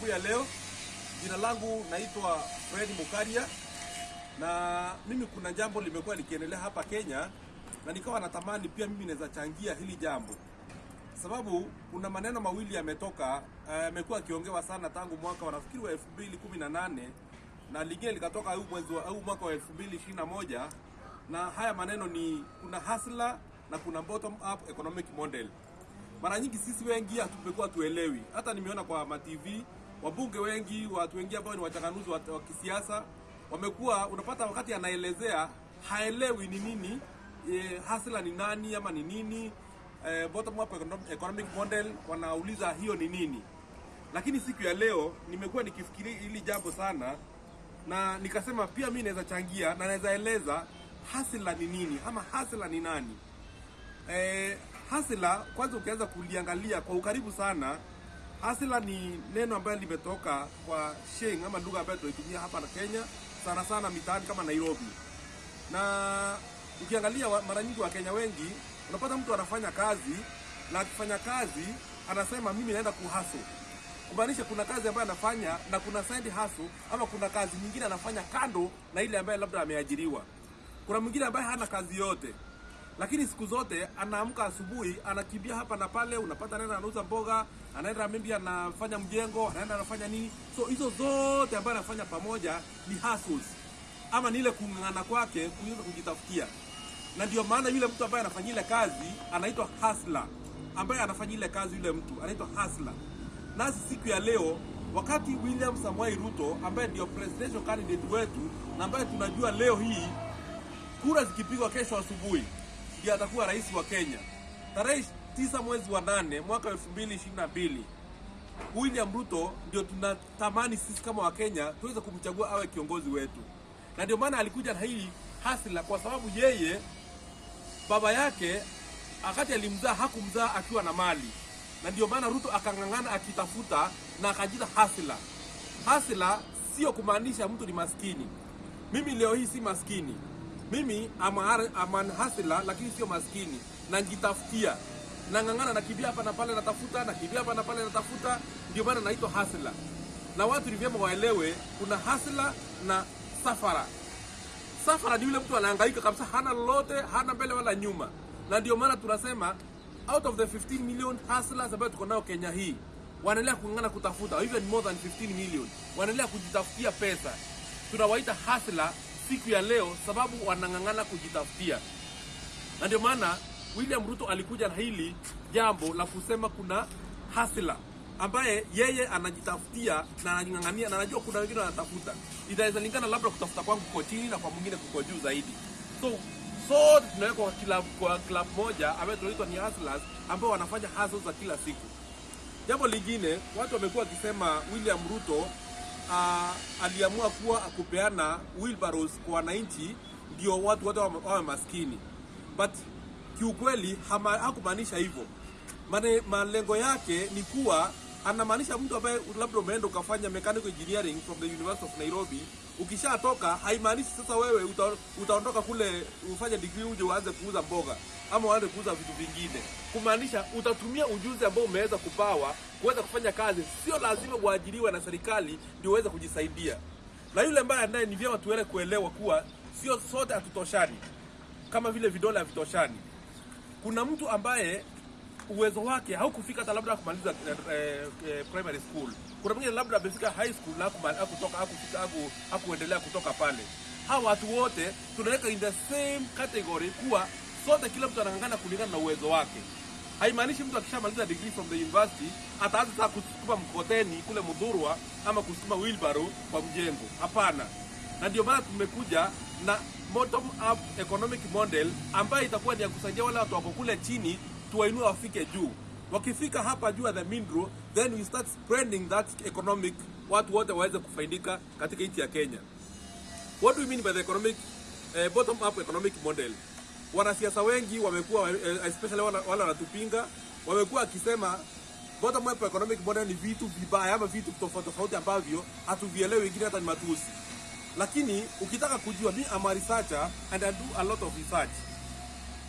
asubuhi ya leo. Jina langu naitwa Fred Mukaria, na mimi kuna jambo limekuwa likiendelea hapa Kenya, na nikawa natamani pia mimi naweza changia hili jambo, sababu kuna maneno mawili yametoka, yamekuwa uh, akiongewa sana tangu mwaka wa nafikiri wa 2018 na lingine likatoka huu mwezi huu mwaka wa 2021 na haya maneno ni kuna hustler na kuna bottom up economic model. Mara nyingi sisi wengi hatumekuwa tuelewi, hata nimeona kwa ma TV wabunge wengi, watu wengi ambao ni wachanganuzi wa, kisiasa wamekuwa, unapata wakati anaelezea haelewi ni nini e, hasla ni nani ama ni nini e, bottom up economic model, wanauliza hiyo ni nini. Lakini siku ya leo nimekuwa nikifikiria hili jambo sana, na nikasema pia mimi naweza changia na naweza eleza hasla ni nini ama hasla ni nani. E, hasla kwanza ukianza kuliangalia kwa ukaribu sana, hustler ni neno ambayo limetoka kwa sheng ama lugha ambayo tunaitumia hapa na Kenya sana sana mitaani kama Nairobi. Na ukiangalia mara nyingi Wakenya wengi unapata mtu anafanya kazi na akifanya kazi anasema mimi naenda kuhaso, kumaanisha kuna kazi ambayo anafanya na kuna side hustle ama kuna kazi nyingine anafanya kando na ile ambayo labda ameajiriwa. Kuna mwingine ambaye hana kazi yote lakini siku zote anaamka asubuhi, anakimbia hapa na pale, unapata anaenda anauza mboga, anaenda maybe anafanya mjengo, anaenda anafanya nini. So hizo zote ambayo anafanya pamoja ni hustles, ama ni ile kung'ang'ana kwake kuweza kujitafutia, na ndio maana yule mtu ambaye anafanya ile kazi anaitwa hustler, ambaye anafanya ile kazi, yule mtu anaitwa hustler. Nasi siku ya leo, wakati William Samoei Ruto ambaye ndio presidential candidate wetu na ambaye tunajua leo hii kura zikipigwa kesho asubuhi ndiye atakuwa rais wa Kenya tarehe tisa mwezi wa nane mwaka elfu mbili ishirini na mbili. William Ruto ndio tunatamani sisi kama Wakenya tuweze kumchagua awe kiongozi wetu, na ndio maana alikuja na hili hasila, kwa sababu yeye baba yake wakati alimzaa hakumzaa akiwa na mali, na ndio maana Ruto akang'ang'ana akitafuta na akajita hasila. Hasila sio kumaanisha mtu ni maskini. Mimi leo hii si maskini mimi amanhasila lakini sio maskini, na njitafutia. Nang'ang'ana, nakimbia hapa na pale natafuta, nakimbia hapa na pale natafuta, ndio maana naitwa hasila. Na watu ni vyema waelewe, kuna hasila na safara. Safara ni yule mtu anahangaika kabisa, hana lolote, hana mbele wala nyuma, na ndio maana tunasema out of the 15 million hustlers ambayo tuko nao Kenya hii, wanaendelea kung'ang'ana kutafuta, even more than 15 million, wanaendelea kujitafutia pesa, tunawaita hustler siku ya leo sababu wanang'ang'ana kujitafutia, na ndio maana William Ruto alikuja na hili jambo la kusema kuna hasila ambaye yeye anajitafutia na anajing'ang'ania, na anajua kuna wengine wanatafuta. Itaweza lingana labda kutafuta kwangu kuko chini na kwa mwingine kuko juu zaidi, so sote tunawekwa kwa club, kwa club moja ambayo tunaitwa ni hustlers ambao wanafanya hustles za kila siku. Jambo lingine watu wamekuwa wakisema William Ruto Uh, aliamua kuwa kupeana wheelbarrows kwa wananchi ndio watu wote wawe maskini, but kiukweli hakumaanisha hivyo. Malengo yake ni kuwa anamaanisha mtu ambaye labda umeenda ukafanya mechanical engineering from the University of Nairobi, ukishatoka haimaanishi sasa wewe uta, utaondoka kule ufanye degree uje uanze kuuza mboga ama waende kuuza vitu vingine, kumaanisha utatumia ujuzi ambao umeweza kupawa kuweza kufanya kazi. Sio lazima uajiriwe na serikali ndio uweze kujisaidia. Na yule ambaye anaye, ni vyema tuele kuelewa kuwa sio sote hatutoshani, kama vile vidole havitoshani. Kuna mtu ambaye uwezo wake haukufika hata labda kumaliza eh, eh, primary school. Kuna mwingine labda amefika high school na hakutoka hakufika hakuendelea kutoka pale. Hawa watu wote tunaweka in the same category kuwa sote, kila mtu anang'ang'ana kulingana na uwezo wake. Haimaanishi mtu akishamaliza degree from the university ataanza sasa kusukuma mkokoteni kule Mudhurwa ama kusukuma wheelbarrow kwa mjengo. Hapana, na ndio maana tumekuja na bottom up economic model ambayo itakuwa ni ya kusaidia wale watu wako kule chini, tuwainue wafike juu. Wakifika hapa juu ya the mindro, then we start spreading that economic, watu wote waweze kufaidika katika nchi ya Kenya. What do we mean by the economic eh, bottom up economic model? Wanasiasa wengi wamekuwa especially wale wanatupinga wamekuwa akisema bottom up economic model ni vitu vibaya ama vitu tofauti tofauti ambavyo hatuvielewi, wengine hata ni matusi. Lakini ukitaka kujua, mi am a researcher and I do a lot of research.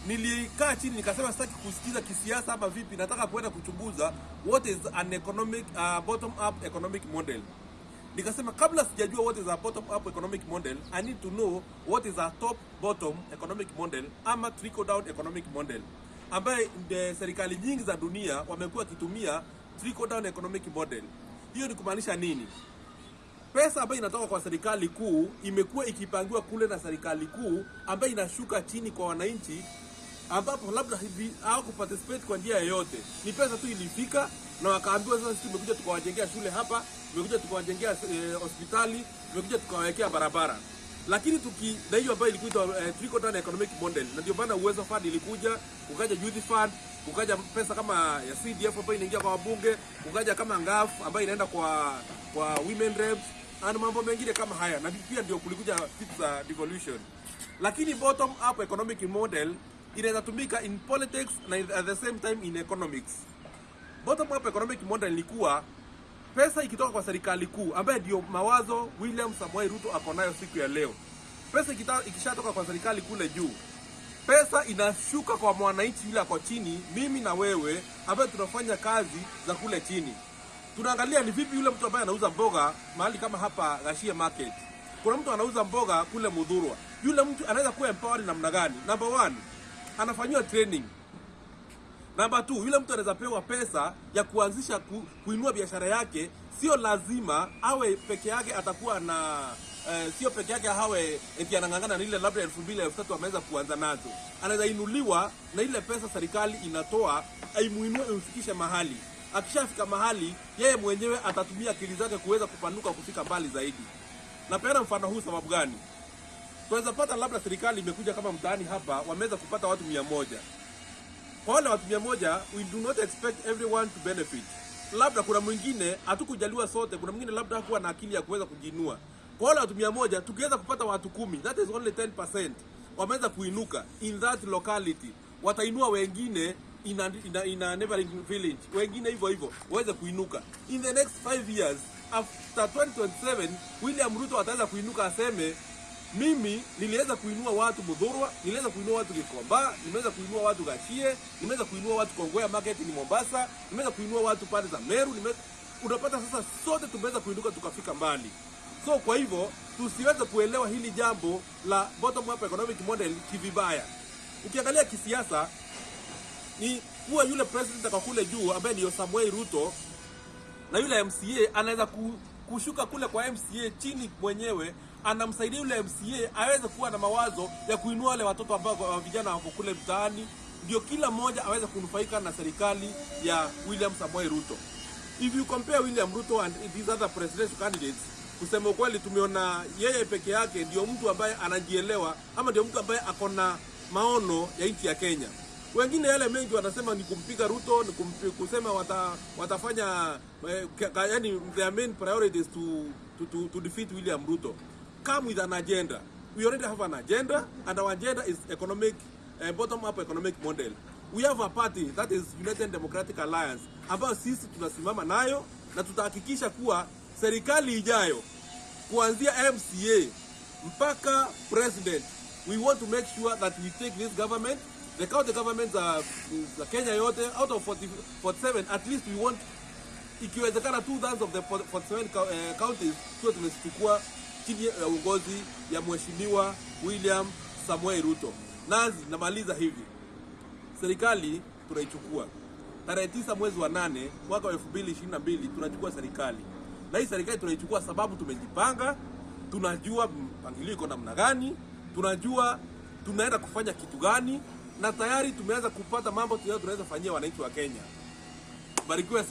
nilikaa chini nikasema sitaki kusikiza kisiasa ama vipi, nataka kuenda kuchunguza what is an economic uh, bottom up economic model. Nikasema kabla sijajua what is a bottom up economic model, I need to know what is a top bottom economic model ama trickle down economic model, ambaye nde serikali nyingi za dunia wamekuwa wakitumia trickle down economic model. Hiyo ni kumaanisha nini? Pesa ambayo inatoka kwa serikali kuu imekuwa ikipangiwa kule na serikali kuu ambayo inashuka chini kwa wananchi, ambapo labda hivi hawakuparticipate kwa njia yoyote. Ni pesa tu ilifika na wakaambiwa, sasa sisi tumekuja tukawajengea shule hapa, tumekuja tukawajengea hospitali, hospitali, tumekuja tukawawekea barabara. Lakini tuki na hiyo ambayo ilikuwa eh, trickle economic model, na ndio maana uwezo fund ilikuja, ukaja youth fund, ukaja pesa kama ya CDF ambayo inaingia kwa wabunge, ukaja kama ngaf ambayo inaenda kwa kwa women reps na mambo mengine kama haya, na pia ndio kulikuja vitu za devolution. Lakini bottom up economic model inaweza tumika in politics na at the same time in economics. Bottom up economic model ilikuwa pesa ikitoka kwa serikali kuu ambaye ndio mawazo William Samoei Ruto ako nayo siku ya leo. Pesa ikishatoka kwa serikali kule juu, pesa inashuka kwa mwananchi yule ako chini, mimi na wewe ambaye tunafanya kazi za kule chini. Tunaangalia ni vipi yule mtu ambaye anauza mboga mahali kama hapa Gashie Market. Kuna mtu anauza mboga kule Mudhurwa. Yule mtu anaweza kuwa empowered namna gani? Number one, anafanyiwa training. Namba tu, yule mtu anaweza pewa pesa ya kuanzisha ku, kuinua biashara yake. Sio lazima awe peke yake, atakuwa na eh, sio peke yake hawe eti anang'ang'ana na ile labda elfu mbili elfu tatu ameweza kuanza nazo. Anaweza inuliwa na ile pesa serikali inatoa, aimuinue imfikishe mahali. Akishafika mahali, yeye mwenyewe atatumia akili zake kuweza kupanuka kufika mbali zaidi. Napeana mfano huu sababu gani? Tunaweza pata labda serikali imekuja kama mtaani hapa, wameweza kupata watu mia moja kwa wale watu mia moja we do not expect everyone to benefit. Labda kuna mwingine hatukujaliwa sote, kuna mwingine labda hakuwa na akili ya kuweza kujiinua. Kwa wale watu mia moja tukiweza kupata watu kumi, that is only 10% wameweza kuinuka in that locality, watainua wengine in a, in a, in a neighboring village, wengine hivyo hivyo waweze kuinuka in the next 5 years. After 2027 William Ruto ataweza kuinuka aseme mimi niliweza kuinua watu Mudhurwa, niliweza kuinua watu Gikomba, nimeweza kuinua watu Gachie, nimeweza kuinua watu Kongowea market ni Mombasa, nimeweza kuinua watu pande za Meru, nimeweza unapata sasa, sote tumeweza kuinuka tukafika mbali. So kwa hivyo tusiweze kuelewa hili jambo la bottom up economic model kivibaya. Ukiangalia kisiasa ni kuwa yule president akakule juu ambaye ni Samuel Ruto na yule MCA anaweza ku, kushuka kule kwa MCA chini mwenyewe, anamsaidia yule MCA aweze kuwa na mawazo ya kuinua wale watoto ambao wa vijana wako kule mtaani, ndio kila mmoja aweze kunufaika na serikali ya William Samoei Ruto. If you compare William Ruto and these other presidential candidates, kusema ukweli, tumeona yeye peke yake ndio mtu ambaye anajielewa ama ndio mtu ambaye ako na maono ya nchi ya Kenya. Wengine yale mengi wanasema ni kumpiga Ruto, ni kumpi, kusema wata, watafanya eh, yani their main priority is to, to, to, to defeat William Ruto. Come with an agenda. We already have an agenda and our agenda is economic uh, bottom up economic model. We have a party that is United Democratic Alliance ambayo sisi tunasimama nayo na tutahakikisha kuwa serikali ijayo kuanzia MCA mpaka president we want to make sure that we take this government the county governments za the Kenya yote out of 40, 47 at least we want ikiwezekana two thirds of the 47 cou- eh, counties tuwe tumechukua chini ya uongozi ya mheshimiwa William Samuel Ruto. Nazi namaliza hivi, serikali tunaichukua. Tarehe tisa mwezi wa nane mwaka wa 2022 tunachukua serikali, na hii serikali tunaichukua sababu tumejipanga, tunajua mpangilio iko namna gani, tunajua tunaenda kufanya kitu gani, na tayari tumeanza kupata mambo tunaweza fanyia wananchi wa Kenya. Barikiwe.